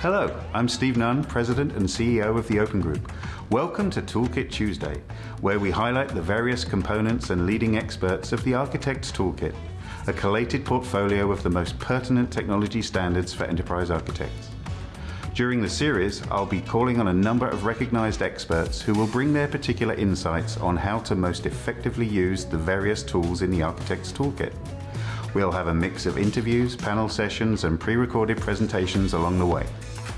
Hello, I'm Steve Nunn, President and CEO of the Open Group. Welcome to Toolkit Tuesday, where we highlight the various components and leading experts of the Architect's Toolkit, a collated portfolio of the most pertinent technology standards for enterprise architects. During the series, I'll be calling on a number of recognized experts who will bring their particular insights on how to most effectively use the various tools in the Architect's Toolkit. We'll have a mix of interviews, panel sessions, and pre-recorded presentations along the way.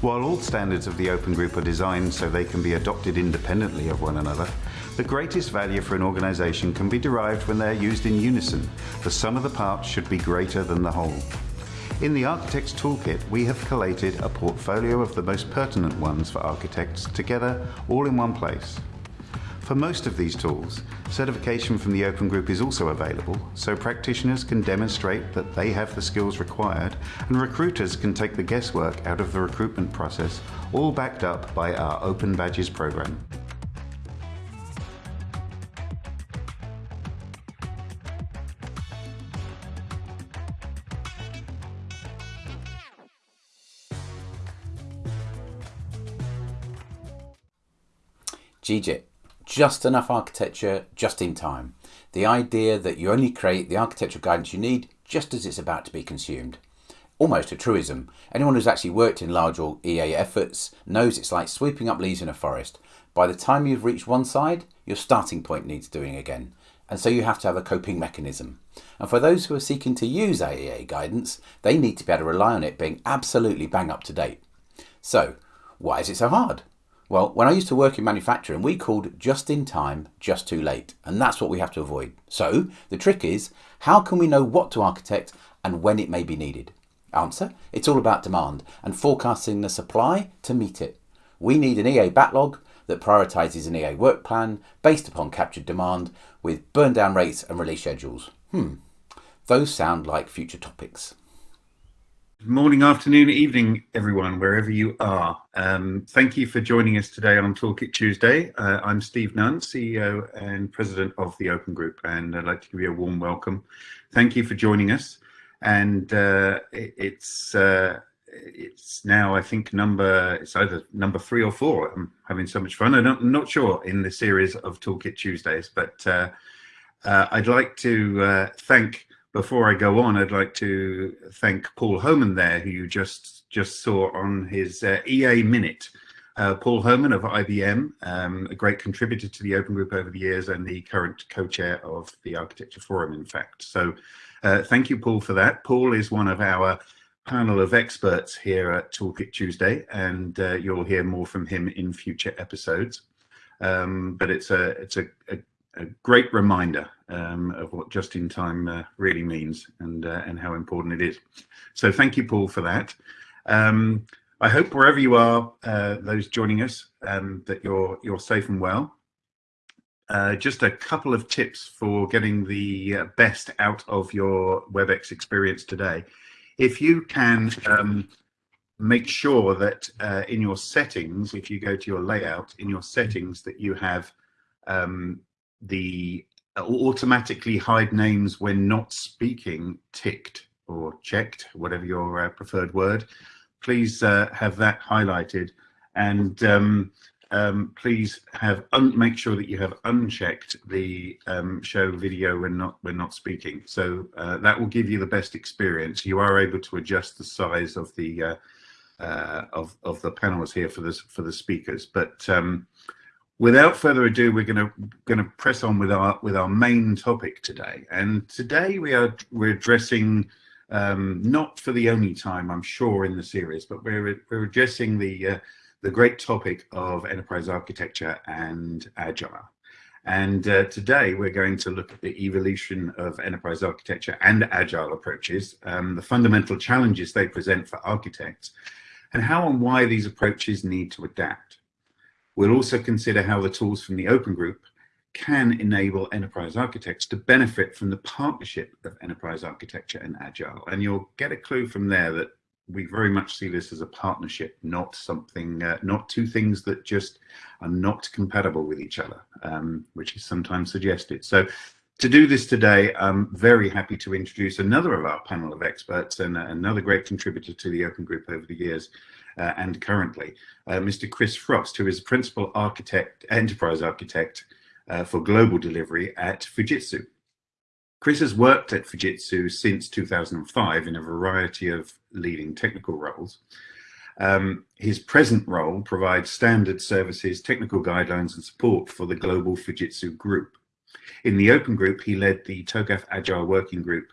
While all standards of the Open Group are designed so they can be adopted independently of one another, the greatest value for an organization can be derived when they're used in unison. The sum of the parts should be greater than the whole. In the Architect's Toolkit, we have collated a portfolio of the most pertinent ones for architects together all in one place. For most of these tools, certification from the Open Group is also available, so practitioners can demonstrate that they have the skills required and recruiters can take the guesswork out of the recruitment process, all backed up by our Open Badges program. GJIT just enough architecture just in time. The idea that you only create the architectural guidance you need just as it's about to be consumed. Almost a truism. Anyone who's actually worked in large or EA efforts knows it's like sweeping up leaves in a forest. By the time you've reached one side, your starting point needs doing again. And so you have to have a coping mechanism. And for those who are seeking to use AEA guidance, they need to be able to rely on it being absolutely bang up to date. So, why is it so hard? Well, when I used to work in manufacturing, we called just in time, just too late. And that's what we have to avoid. So the trick is, how can we know what to architect and when it may be needed? Answer, it's all about demand and forecasting the supply to meet it. We need an EA backlog that prioritizes an EA work plan based upon captured demand with burn down rates and release schedules. Hmm, those sound like future topics. Morning, afternoon, evening, everyone, wherever you are. Um, thank you for joining us today on Toolkit Tuesday. Uh, I'm Steve Nunn, CEO and President of the Open Group, and I'd like to give you a warm welcome. Thank you for joining us. And uh, it, it's uh, it's now, I think, number it's either number three or four. I'm having so much fun. I'm not sure in the series of Toolkit Tuesdays, but uh, uh, I'd like to uh, thank before I go on, I'd like to thank Paul Homan there, who you just just saw on his uh, EA Minute. Uh, Paul Homan of IBM, um, a great contributor to the Open Group over the years and the current co-chair of the Architecture Forum, in fact. So uh, thank you, Paul, for that. Paul is one of our panel of experts here at Toolkit Tuesday, and uh, you'll hear more from him in future episodes. Um, but it's a it's a, a a great reminder um, of what just in time uh, really means and uh, and how important it is. So thank you, Paul, for that. Um, I hope wherever you are, uh, those joining us, um, that you're you're safe and well. Uh, just a couple of tips for getting the uh, best out of your WebEx experience today. If you can um, make sure that uh, in your settings, if you go to your layout, in your settings that you have um, the uh, automatically hide names when not speaking ticked or checked, whatever your uh, preferred word. Please uh, have that highlighted and um, um, please have make sure that you have unchecked the um, show video when not when not speaking. So uh, that will give you the best experience. You are able to adjust the size of the uh, uh, of of the panels here for this for the speakers, but um, without further ado, we're going to going to press on with our with our main topic today. And today we are we're addressing um, not for the only time, I'm sure, in the series, but we're we're addressing the uh, the great topic of enterprise architecture and agile. And uh, today we're going to look at the evolution of enterprise architecture and agile approaches, um, the fundamental challenges they present for architects, and how and why these approaches need to adapt. We'll also consider how the tools from the Open Group can enable enterprise architects to benefit from the partnership of enterprise architecture and agile. And you'll get a clue from there that we very much see this as a partnership, not something, uh, not two things that just are not compatible with each other, um, which is sometimes suggested. So to do this today, I'm very happy to introduce another of our panel of experts and another great contributor to the Open Group over the years, uh, and currently, uh, Mr. Chris Frost, who is Principal Architect, Enterprise Architect uh, for Global Delivery at Fujitsu. Chris has worked at Fujitsu since 2005 in a variety of leading technical roles. Um, his present role provides standard services, technical guidelines and support for the global Fujitsu group. In the Open Group, he led the TOGAF Agile Working Group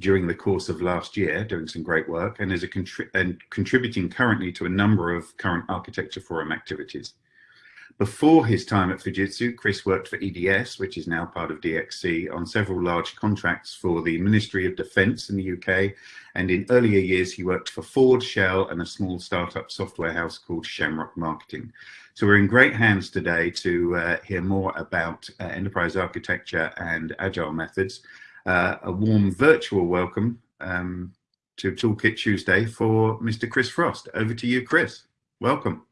during the course of last year, doing some great work, and is a contri and contributing currently to a number of current architecture forum activities. Before his time at Fujitsu, Chris worked for EDS, which is now part of DXC, on several large contracts for the Ministry of Defence in the UK. And in earlier years, he worked for Ford, Shell, and a small startup software house called Shamrock Marketing. So we're in great hands today to uh, hear more about uh, enterprise architecture and agile methods. Uh, a warm virtual welcome um, to Toolkit Tuesday for Mr. Chris Frost. Over to you, Chris. Welcome.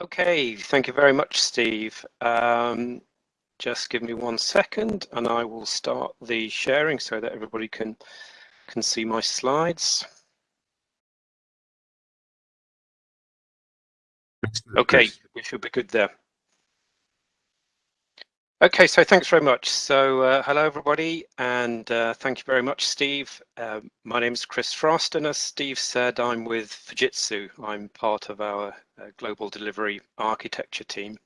Okay, thank you very much, Steve. Um, just give me one second and I will start the sharing so that everybody can, can see my slides. Okay, we should be good there. Okay, so thanks very much. So uh, hello everybody, and uh, thank you very much, Steve. Uh, my name is Chris Frost, and as Steve said, I'm with Fujitsu. I'm part of our uh, global delivery architecture team.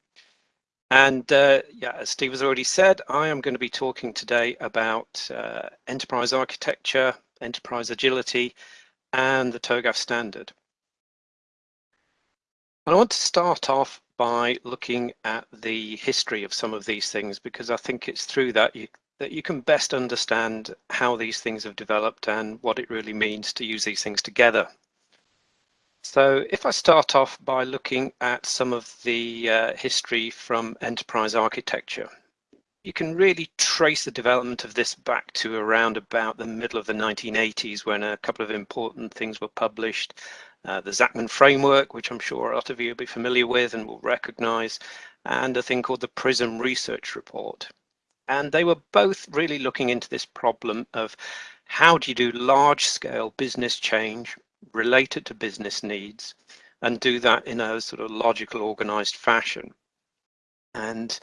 And uh, yeah, as Steve has already said, I am going to be talking today about uh, enterprise architecture, enterprise agility, and the TOGAF standard. And I want to start off by looking at the history of some of these things because I think it's through that you that you can best understand how these things have developed and what it really means to use these things together. So if I start off by looking at some of the uh, history from enterprise architecture, you can really trace the development of this back to around about the middle of the 1980s when a couple of important things were published uh, the Zachman framework, which I'm sure a lot of you will be familiar with and will recognize, and a thing called the PRISM research report. And they were both really looking into this problem of how do you do large scale business change related to business needs and do that in a sort of logical organized fashion. And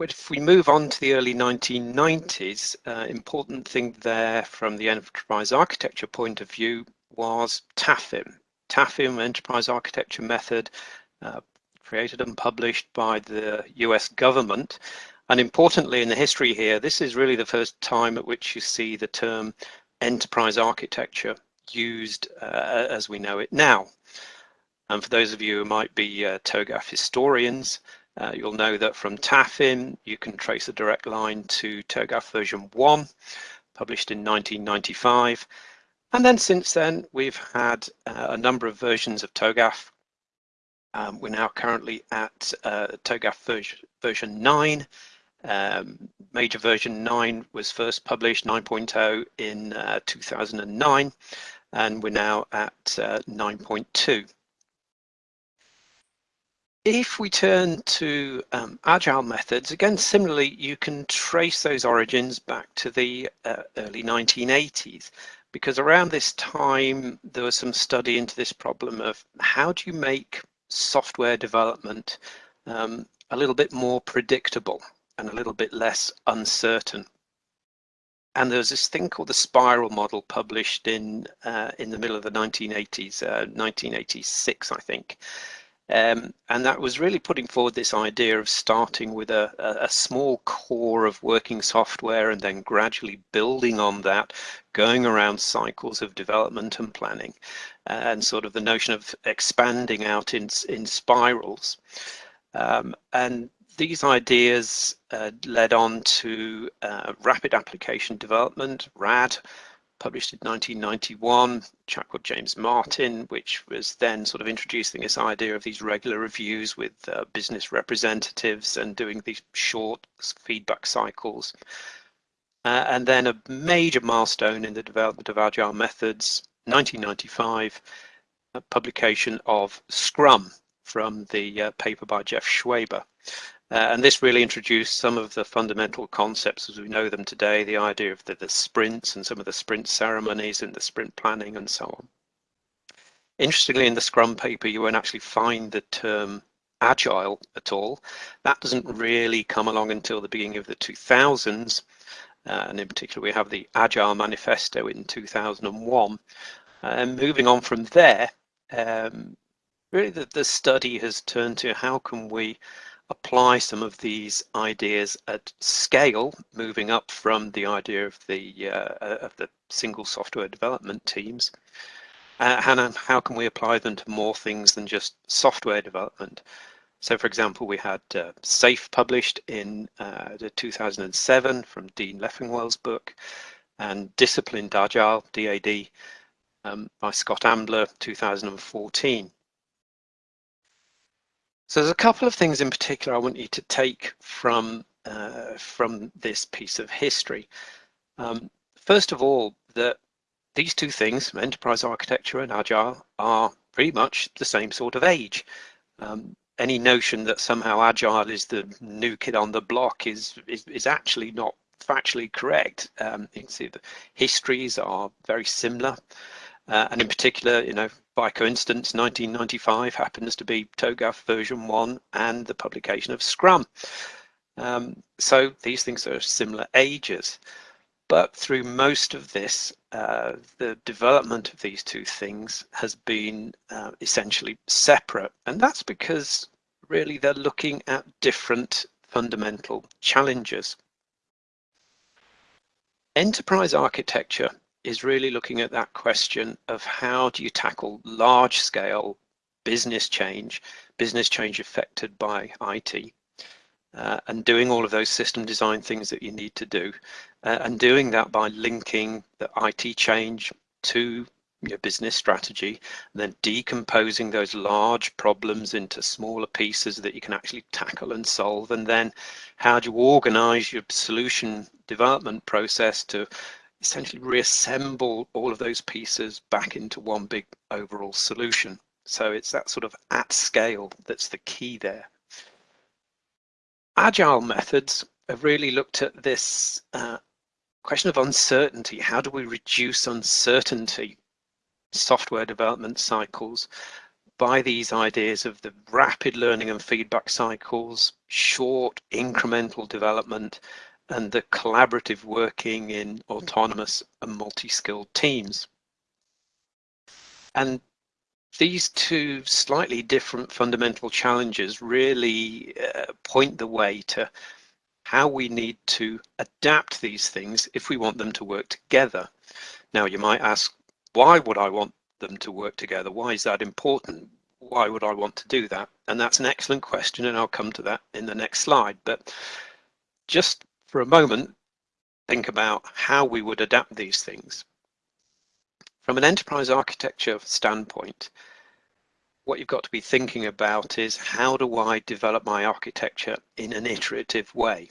if we move on to the early 1990s, uh, important thing there from the enterprise architecture point of view was TAFIM. TAFIM Enterprise Architecture Method, uh, created and published by the US government. And importantly in the history here, this is really the first time at which you see the term enterprise architecture used uh, as we know it now. And for those of you who might be uh, TOGAF historians, uh, you'll know that from TAFIM, you can trace a direct line to TOGAF version 1, published in 1995. And then since then, we've had uh, a number of versions of TOGAF. Um, we're now currently at uh, TOGAF version, version 9. Um, major version 9 was first published, 9.0, in uh, 2009, and we're now at uh, 9.2. If we turn to um, agile methods, again, similarly, you can trace those origins back to the uh, early 1980s because around this time there was some study into this problem of how do you make software development um, a little bit more predictable and a little bit less uncertain. And there was this thing called the spiral model published in uh, in the middle of the 1980s, uh, 1986, I think, um, and that was really putting forward this idea of starting with a, a, small core of working software and then gradually building on that, going around cycles of development and planning, and sort of the notion of expanding out in, in spirals. Um, and these ideas uh, led on to uh, rapid application development, RAD, published in 1991, chap called James Martin, which was then sort of introducing this idea of these regular reviews with uh, business representatives and doing these short feedback cycles. Uh, and then a major milestone in the development of agile methods, 1995, publication of Scrum from the uh, paper by Jeff Schwaber. Uh, and this really introduced some of the fundamental concepts as we know them today, the idea of the, the sprints and some of the sprint ceremonies and the sprint planning and so on. Interestingly, in the Scrum paper, you won't actually find the term agile at all. That doesn't really come along until the beginning of the 2000s. Uh, and in particular, we have the Agile Manifesto in 2001. And moving on from there, um, really the, the study has turned to how can we apply some of these ideas at scale, moving up from the idea of the uh, of the single software development teams, uh, and how can we apply them to more things than just software development? So, for example, we had uh, SAFe published in uh, 2007 from Dean Leffingwell's book, and Disciplined Agile (DAD) um, by Scott Ambler, 2014. So there's a couple of things in particular I want you to take from uh, from this piece of history. Um, first of all, that these two things, enterprise architecture and agile, are pretty much the same sort of age. Um, any notion that somehow agile is the new kid on the block is is, is actually not factually correct. Um, you can see the histories are very similar. Uh, and in particular, you know, by coincidence, 1995 happens to be TOGAF version one and the publication of Scrum. Um, so these things are similar ages. But through most of this, uh, the development of these two things has been uh, essentially separate. And that's because really they're looking at different fundamental challenges. Enterprise architecture is really looking at that question of how do you tackle large scale business change, business change affected by IT, uh, and doing all of those system design things that you need to do, uh, and doing that by linking the IT change to your business strategy, and then decomposing those large problems into smaller pieces that you can actually tackle and solve, and then how do you organize your solution development process to essentially reassemble all of those pieces back into one big overall solution. So it's that sort of at scale that's the key there. Agile methods have really looked at this uh, question of uncertainty. How do we reduce uncertainty software development cycles by these ideas of the rapid learning and feedback cycles, short incremental development, and the collaborative working in autonomous and multi-skilled teams. And these two slightly different fundamental challenges really uh, point the way to how we need to adapt these things if we want them to work together. Now you might ask, why would I want them to work together? Why is that important? Why would I want to do that? And that's an excellent question and I'll come to that in the next slide. But just for a moment, think about how we would adapt these things. From an enterprise architecture standpoint, what you've got to be thinking about is how do I develop my architecture in an iterative way?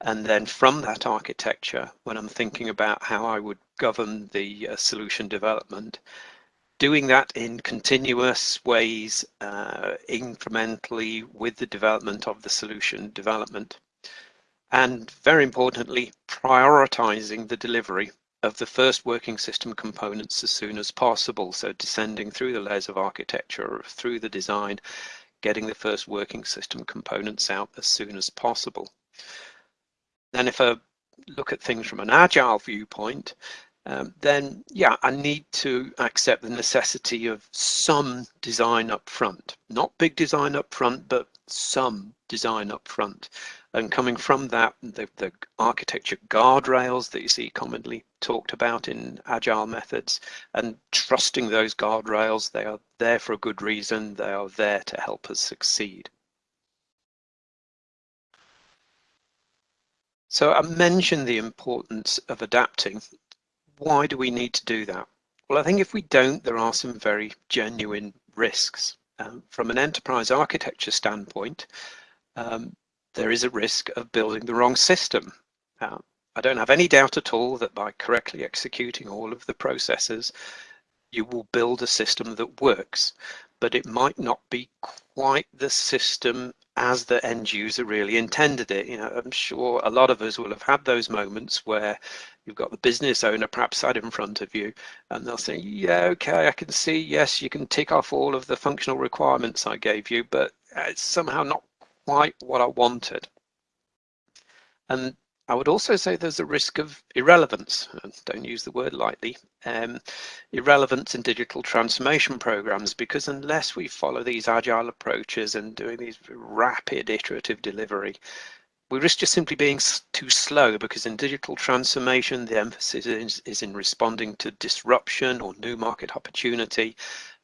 And then from that architecture, when I'm thinking about how I would govern the uh, solution development, doing that in continuous ways, uh, incrementally with the development of the solution development and very importantly, prioritizing the delivery of the first working system components as soon as possible. So descending through the layers of architecture through the design, getting the first working system components out as soon as possible. Then if I look at things from an agile viewpoint, um, then yeah, I need to accept the necessity of some design up front. Not big design up front, but some design up front. And coming from that, the, the architecture guardrails that you see commonly talked about in agile methods and trusting those guardrails, they are there for a good reason. They are there to help us succeed. So I mentioned the importance of adapting. Why do we need to do that? Well, I think if we don't, there are some very genuine risks. Um, from an enterprise architecture standpoint, um, there is a risk of building the wrong system. Uh, I don't have any doubt at all that by correctly executing all of the processes, you will build a system that works. but it might not be quite the system as the end user really intended it. You know, I'm sure a lot of us will have had those moments where you've got the business owner perhaps sat in front of you and they'll say, yeah, okay, I can see, yes, you can tick off all of the functional requirements I gave you, but it's somehow not quite what I wanted. And I would also say there's a risk of irrelevance. Don't use the word lightly. Um, irrelevance in digital transformation programs, because unless we follow these agile approaches and doing these rapid iterative delivery, we risk just simply being too slow because in digital transformation, the emphasis is, is in responding to disruption or new market opportunity.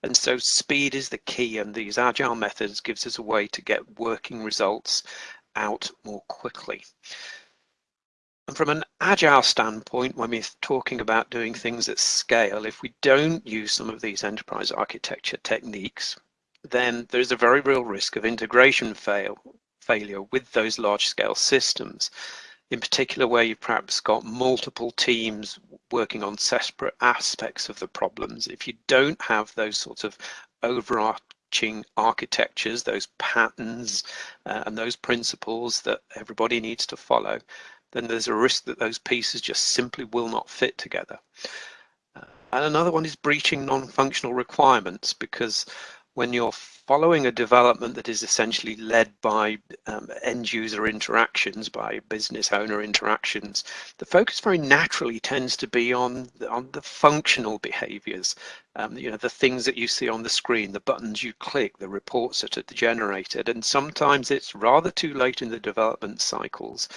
And so speed is the key and these agile methods gives us a way to get working results out more quickly. And from an agile standpoint, when we're talking about doing things at scale, if we don't use some of these enterprise architecture techniques, then there's a very real risk of integration fail, failure with those large scale systems. In particular, where you've perhaps got multiple teams working on separate aspects of the problems. If you don't have those sorts of overarching architectures, those patterns uh, and those principles that everybody needs to follow, then there's a risk that those pieces just simply will not fit together. Uh, and another one is breaching non-functional requirements because when you're following a development that is essentially led by um, end user interactions, by business owner interactions, the focus very naturally tends to be on, on the functional behaviors, um, you know, the things that you see on the screen, the buttons you click, the reports that are generated. And sometimes it's rather too late in the development cycles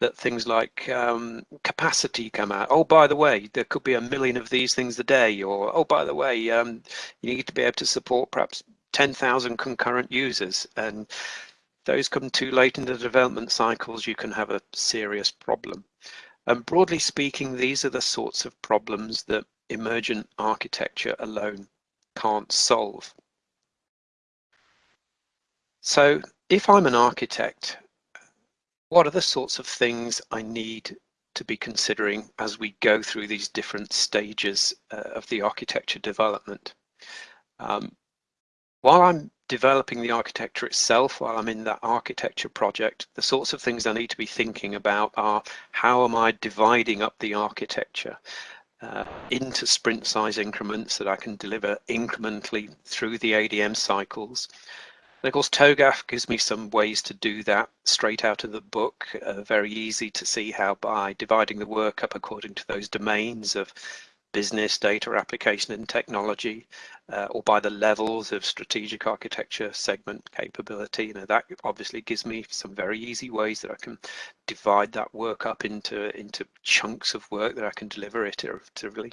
that things like um, capacity come out. Oh, by the way, there could be a million of these things a day, or oh, by the way, um, you need to be able to support perhaps 10,000 concurrent users. And those come too late in the development cycles, you can have a serious problem. And broadly speaking, these are the sorts of problems that emergent architecture alone can't solve. So if I'm an architect what are the sorts of things I need to be considering as we go through these different stages uh, of the architecture development. Um, while I'm developing the architecture itself, while I'm in that architecture project, the sorts of things I need to be thinking about are how am I dividing up the architecture uh, into sprint size increments that I can deliver incrementally through the ADM cycles. And of course, TOGAF gives me some ways to do that straight out of the book. Uh, very easy to see how by dividing the work up according to those domains of business, data, application and technology, uh, or by the levels of strategic architecture, segment capability. You know, that obviously gives me some very easy ways that I can divide that work up into, into chunks of work that I can deliver iteratively.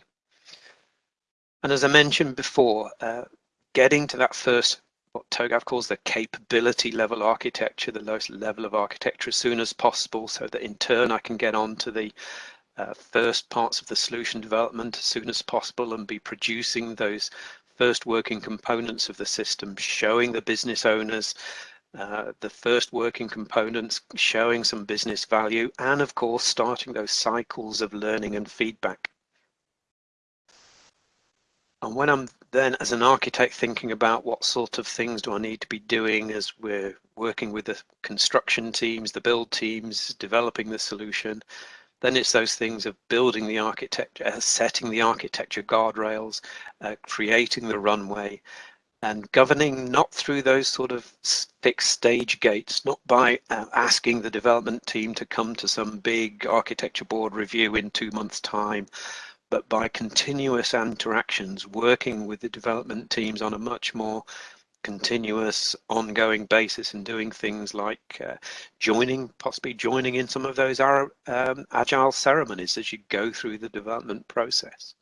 And as I mentioned before, uh, getting to that first what TOGAF calls the capability level architecture, the lowest level of architecture as soon as possible so that in turn I can get on to the uh, first parts of the solution development as soon as possible and be producing those first working components of the system, showing the business owners uh, the first working components, showing some business value, and of course, starting those cycles of learning and feedback. And when I'm then as an architect thinking about what sort of things do I need to be doing as we're working with the construction teams, the build teams, developing the solution, then it's those things of building the architecture, uh, setting the architecture guardrails, uh, creating the runway, and governing not through those sort of fixed stage gates, not by uh, asking the development team to come to some big architecture board review in two months' time, but by continuous interactions, working with the development teams on a much more continuous ongoing basis and doing things like uh, joining possibly joining in some of those um, agile ceremonies as you go through the development process.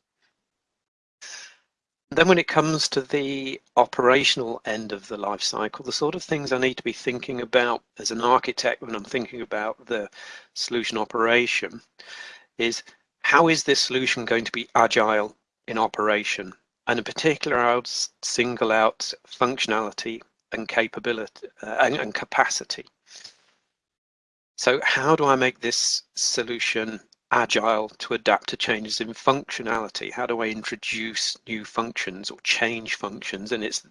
Then when it comes to the operational end of the life cycle the sort of things i need to be thinking about as an architect when i'm thinking about the solution operation is how is this solution going to be agile in operation? And in particular, I would single out functionality and capability uh, and, and capacity. So how do I make this solution agile to adapt to changes in functionality? How do I introduce new functions or change functions? And it's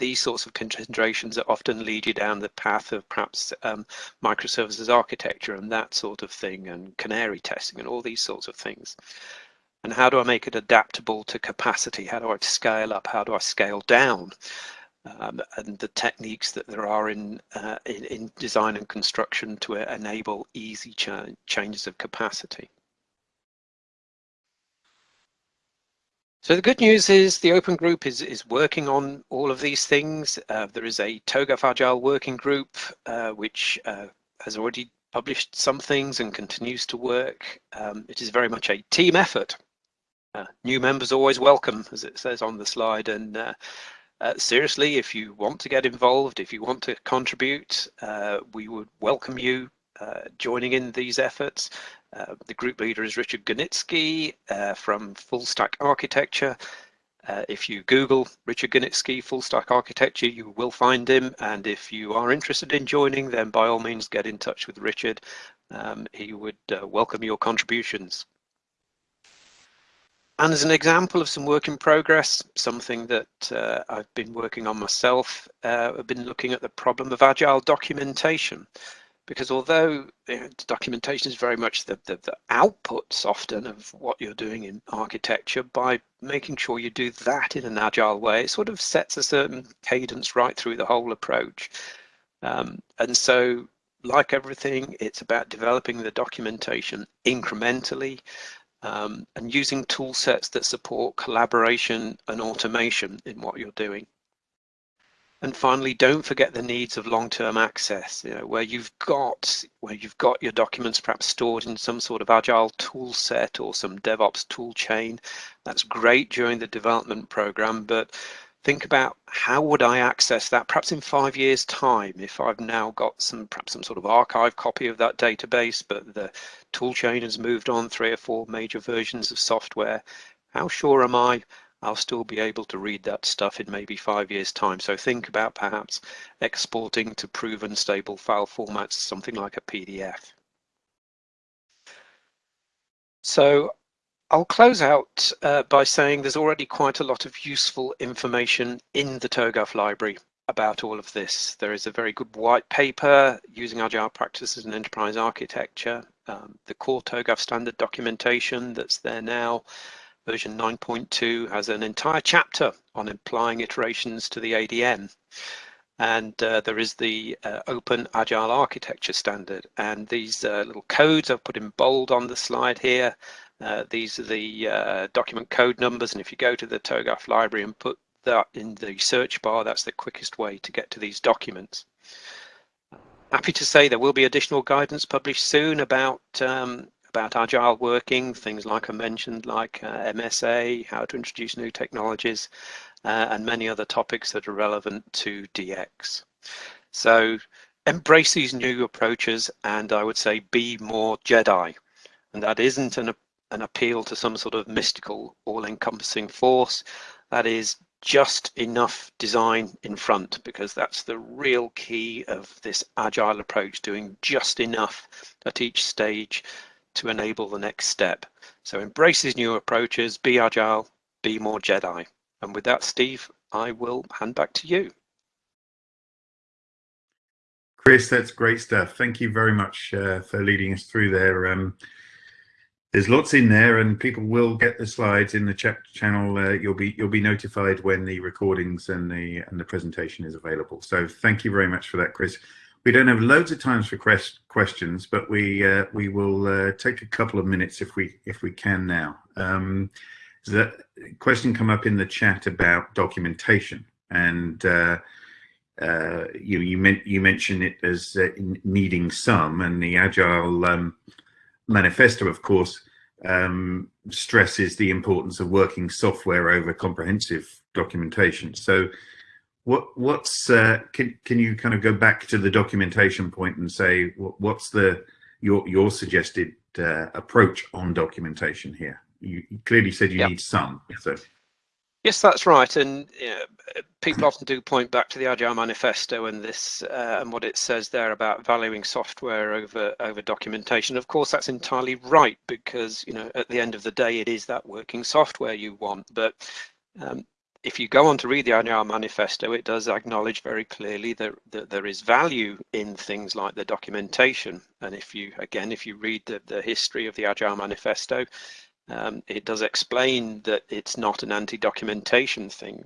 these sorts of considerations that often lead you down the path of perhaps um, microservices architecture and that sort of thing and canary testing and all these sorts of things. And how do I make it adaptable to capacity? How do I scale up? How do I scale down? Um, and the techniques that there are in, uh, in, in design and construction to enable easy cha changes of capacity. So the good news is the Open Group is, is working on all of these things. Uh, there is a TOGAF Agile working group, uh, which uh, has already published some things and continues to work. Um, it is very much a team effort. Uh, new members always welcome, as it says on the slide. And uh, uh, seriously, if you want to get involved, if you want to contribute, we would welcome you joining in these efforts. Uh, the group leader is Richard Gunitsky uh, from Full Stack Architecture. Uh, if you Google Richard Gunitsky Full Stack Architecture, you will find him. And if you are interested in joining, then by all means get in touch with Richard. Um, he would uh, welcome your contributions. And as an example of some work in progress, something that uh, I've been working on myself, I've been looking at the problem of agile documentation because although you know, documentation is very much the, the, the, outputs often of what you're doing in architecture, by making sure you do that in an agile way, it sort of sets a certain cadence right through the whole approach. Um, and so like everything, it's about developing the documentation incrementally um, and using tool sets that support collaboration and automation in what you're doing. And finally, don't forget the needs of long-term access, you know, where you've got where you've got your documents perhaps stored in some sort of agile tool set or some DevOps tool chain. That's great during the development program, but think about how would I access that perhaps in five years time if I've now got some perhaps some sort of archive copy of that database, but the tool chain has moved on three or four major versions of software. How sure am I I'll still be able to read that stuff in maybe five years time. So think about perhaps exporting to proven stable file formats, something like a PDF. So I'll close out uh, by saying there's already quite a lot of useful information in the TOGAF library about all of this. There is a very good white paper using agile practices and enterprise architecture, um, the core TOGAF standard documentation that's there now, version 9.2 has an entire chapter on applying iterations to the ADM. And uh, there is the uh, Open Agile Architecture Standard. And these uh, little codes I've put in bold on the slide here. Uh, these are the uh, document code numbers. And if you go to the TOGAF library and put that in the search bar, that's the quickest way to get to these documents. Happy to say there will be additional guidance published soon about um, about agile working, things like I mentioned, like uh, MSA, how to introduce new technologies, uh, and many other topics that are relevant to DX. So embrace these new approaches and I would say be more Jedi. And that isn't an, an appeal to some sort of mystical, all-encompassing force. That is just enough design in front because that's the real key of this agile approach, doing just enough at each stage to enable the next step. So embrace these new approaches, be agile, be more Jedi. And with that, Steve, I will hand back to you. Chris, that's great stuff. Thank you very much uh, for leading us through there. Um, there's lots in there, and people will get the slides in the chat channel. Uh, you'll be you'll be notified when the recordings and the and the presentation is available. So thank you very much for that, Chris. We don't have loads of times for questions, but we uh, we will uh, take a couple of minutes if we if we can now. Um, the question come up in the chat about documentation, and uh, uh you you, meant, you mentioned it as uh, needing some, and the Agile um, manifesto, of course, um, stresses the importance of working software over comprehensive documentation. So what what's uh, can can you kind of go back to the documentation point and say what, what's the your your suggested uh, approach on documentation here? You, clearly said you yep. need some. So. Yes, that's right. And you know, people often do point back to the Agile Manifesto and this uh, and what it says there about valuing software over over documentation. Of course, that's entirely right because you know at the end of the day, it is that working software you want. But um, if you go on to read the Agile Manifesto, it does acknowledge very clearly that, that, there is value in things like the documentation. And if you, again, if you read the, the history of the Agile Manifesto, um, it does explain that it's not an anti-documentation thing.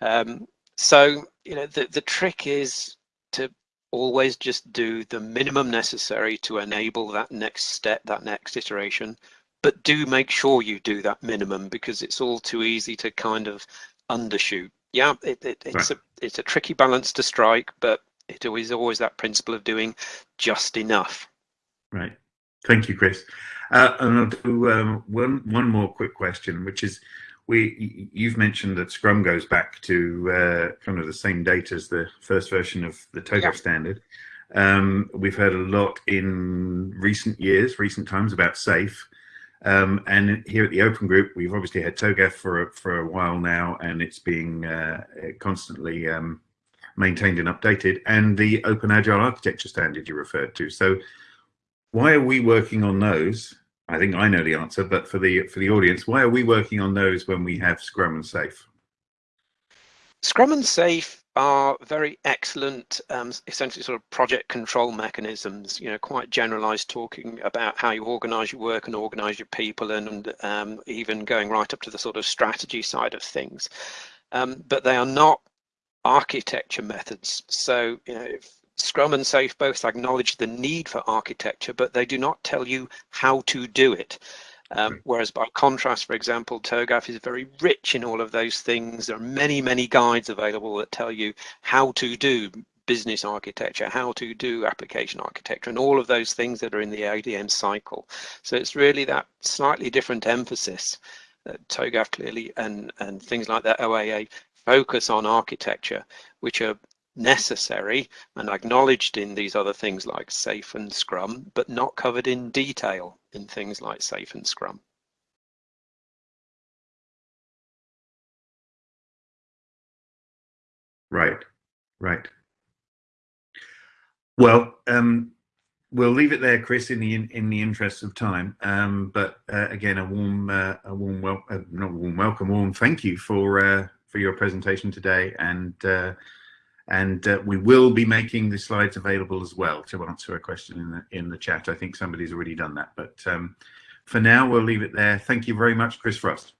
Um, so, you know, the, the trick is to always just do the minimum necessary to enable that next step, that next iteration, but do make sure you do that minimum because it's all too easy to kind of undershoot. Yeah, it, it, it's right. a it's a tricky balance to strike, but it always always that principle of doing just enough. Right. Thank you, Chris. Uh, and I'll do um, one one more quick question, which is, we you've mentioned that Scrum goes back to uh, kind of the same date as the first version of the TOGAF yeah. standard. Um, we've heard a lot in recent years, recent times about SAFe. Um, and here at the Open Group, we've obviously had TOGAF for, for a while now, and it's being uh, constantly um, maintained and updated, and the Open Agile Architecture Standard you referred to. So why are we working on those? I think I know the answer, but for the for the audience, why are we working on those when we have Scrum and SAFe? Scrum and SAFe are very excellent, um, essentially sort of project control mechanisms, you know, quite generalized talking about how you organize your work and organize your people and um, even going right up to the sort of strategy side of things. Um, but they are not architecture methods. So, you know, Scrum and SAFe both acknowledge the need for architecture, but they do not tell you how to do it. Um, whereas by contrast, for example, TOGAF is very rich in all of those things. There are many, many guides available that tell you how to do business architecture, how to do application architecture, and all of those things that are in the ADM cycle. So it's really that slightly different emphasis that TOGAF clearly and, and things like that OAA focus on architecture, which are necessary and acknowledged in these other things like SAFe and scrum but not covered in detail in things like SAFe and scrum. Right right. Well um we'll leave it there chris in the in, in the interest of time. Um but uh, again a warm uh, a warm well uh, not warm welcome warm thank you for uh for your presentation today. And uh and uh, we will be making the slides available as well to answer a question in the in the chat. I think somebody's already done that, but um, for now we'll leave it there. Thank you very much, Chris Frost.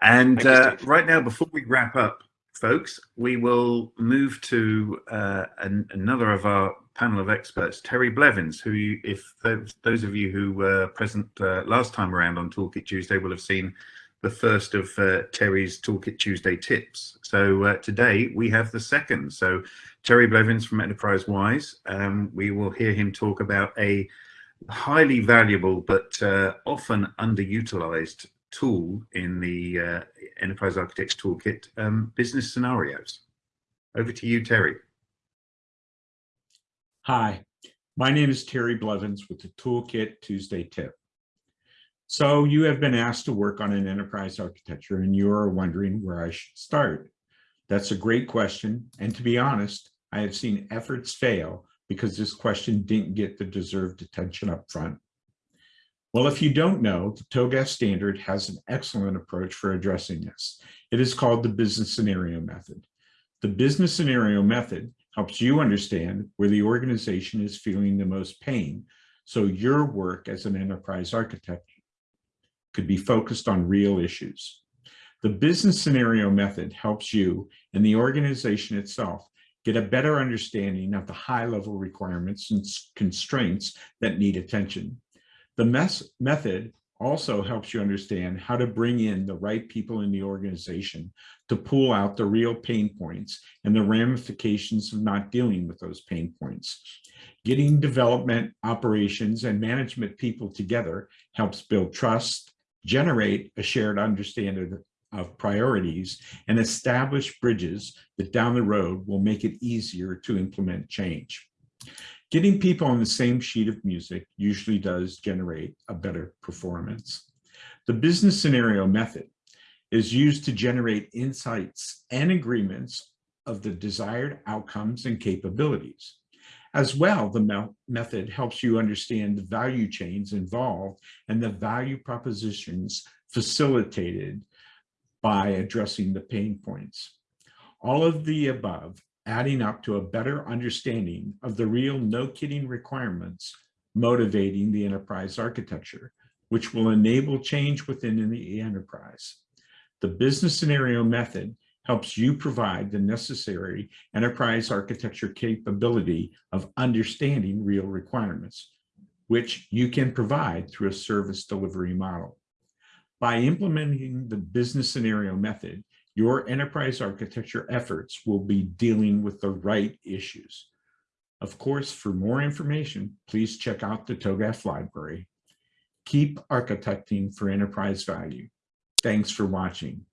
And uh, right now, before we wrap up, folks, we will move to uh, an, another of our panel of experts, Terry Blevins, who, you, if those, those, of you who were present uh, last time around on Toolkit Tuesday will have seen the first of uh, Terry's Toolkit Tuesday tips. So uh, today we have the second. So Terry Blevins from Enterprise Wise, um, we will hear him talk about a highly valuable but uh, often underutilized tool in the uh, Enterprise Architects Toolkit, um, business scenarios. Over to you, Terry. Hi, my name is Terry Blevins with the Toolkit Tuesday tip. So you have been asked to work on an enterprise architecture and you're wondering where I should start. That's a great question. And to be honest, I have seen efforts fail because this question didn't get the deserved attention up front. Well, if you don't know, the TOGAF standard has an excellent approach for addressing this. It is called the business scenario method. The business scenario method helps you understand where the organization is feeling the most pain so your work as an enterprise architect could be focused on real issues. The business scenario method helps you and the organization itself get a better understanding of the high level requirements and constraints that need attention. The mess method also helps you understand how to bring in the right people in the organization to pull out the real pain points and the ramifications of not dealing with those pain points. Getting development, operations, and management people together helps build trust, generate a shared understanding of priorities and establish bridges that down the road will make it easier to implement change. Getting people on the same sheet of music usually does generate a better performance. The business scenario method is used to generate insights and agreements of the desired outcomes and capabilities. As well, the method helps you understand the value chains involved and the value propositions facilitated by addressing the pain points. All of the above adding up to a better understanding of the real no kidding requirements motivating the enterprise architecture, which will enable change within the enterprise. The business scenario method helps you provide the necessary enterprise architecture capability of understanding real requirements, which you can provide through a service delivery model. By implementing the business scenario method, your enterprise architecture efforts will be dealing with the right issues. Of course, for more information, please check out the TOGAF library. Keep architecting for enterprise value. Thanks for watching.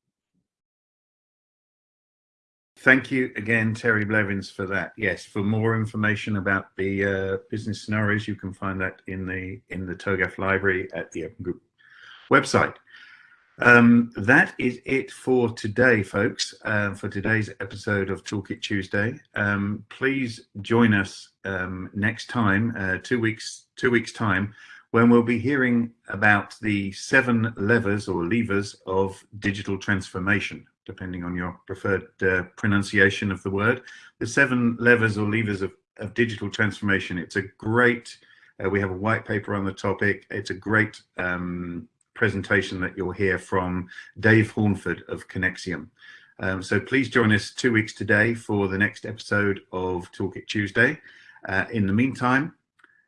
Thank you again, Terry Blevins, for that. Yes, for more information about the uh, business scenarios, you can find that in the in the TOGAF library at the Open Group website. Um, that is it for today, folks, uh, for today's episode of Toolkit Tuesday. Um, please join us um, next time, uh, two weeks, two weeks time, when we'll be hearing about the seven levers or levers of digital transformation depending on your preferred uh, pronunciation of the word. The seven levers or levers of, of digital transformation. It's a great, uh, we have a white paper on the topic. It's a great um, presentation that you'll hear from Dave Hornford of Conexiam. Um, so please join us two weeks today for the next episode of Toolkit Tuesday. Uh, in the meantime,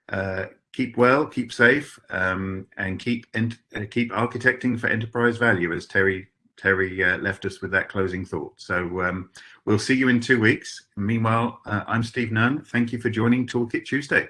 uh, keep well, keep safe, um, and keep uh, keep architecting for enterprise value, as Terry Terry uh, left us with that closing thought. So um, we'll see you in two weeks. Meanwhile, uh, I'm Steve Nunn. Thank you for joining Toolkit Tuesday.